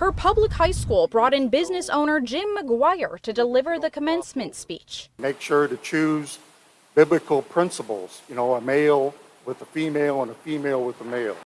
Her public high school brought in business owner Jim McGuire to deliver the commencement speech. Make sure to choose biblical principles, you know, a male with a female and a female with a male.